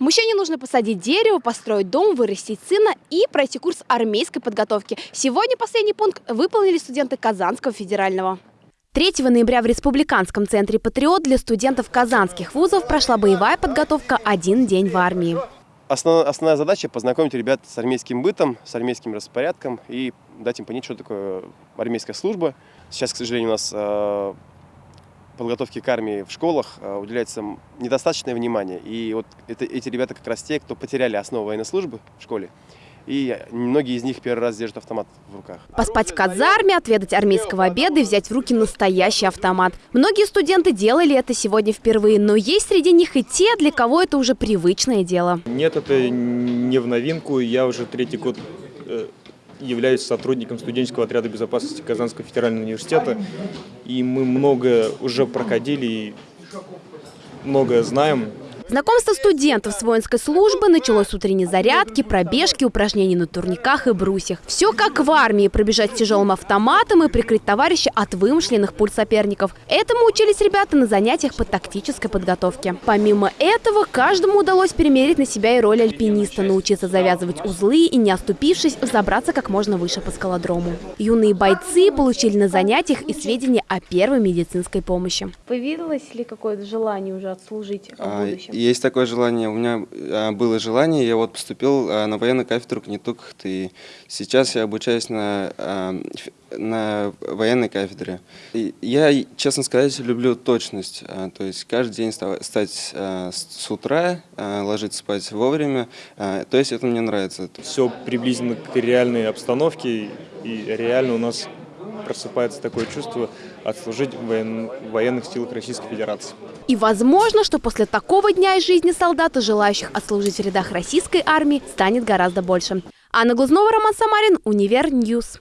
Мужчине нужно посадить дерево, построить дом, вырастить сына и пройти курс армейской подготовки. Сегодня последний пункт выполнили студенты Казанского федерального. 3 ноября в Республиканском центре «Патриот» для студентов казанских вузов прошла боевая подготовка «Один день в армии». Основная, основная задача – познакомить ребят с армейским бытом, с армейским распорядком и дать им понять, что такое армейская служба. Сейчас, к сожалению, у нас подготовки к армии в школах э, уделяется недостаточное внимание. И вот это, эти ребята как раз те, кто потеряли основу военной службы в школе. И многие из них первый раз держат автомат в руках. Поспать в казарме, отведать армейского обеда и взять в руки настоящий автомат. Многие студенты делали это сегодня впервые, но есть среди них и те, для кого это уже привычное дело. Нет, это не в новинку. Я уже третий год э, являюсь сотрудником студенческого отряда безопасности Казанского федерального университета. И мы много уже проходили и многое знаем. Знакомство студентов с воинской службы началось с утренней зарядки, пробежки, упражнений на турниках и брусьях. Все как в армии – пробежать с тяжелым автоматом и прикрыть товарища от вымышленных пуль соперников. Этому учились ребята на занятиях по тактической подготовке. Помимо этого, каждому удалось перемерить на себя и роль альпиниста, научиться завязывать узлы и, не оступившись, забраться как можно выше по скалодрому. Юные бойцы получили на занятиях и сведения о первой медицинской помощи. Появилось ли какое-то желание уже отслужить в а, будущем? Есть такое желание. У меня а, было желание, я вот поступил а, на военную кафедру КНИТУК, и сейчас я обучаюсь на, а, на военной кафедре. И я, честно сказать, люблю точность, то есть каждый день встать с утра, ложиться спать вовремя, то есть это мне нравится. Все приблизительно к реальной обстановке, и реально у нас просыпается такое чувство отслужить в военных силах Российской Федерации. И возможно, что после такого дня из жизни солдата, желающих отслужить в рядах российской армии, станет гораздо больше. Анна Глазнова, Роман Самарин, Univer News.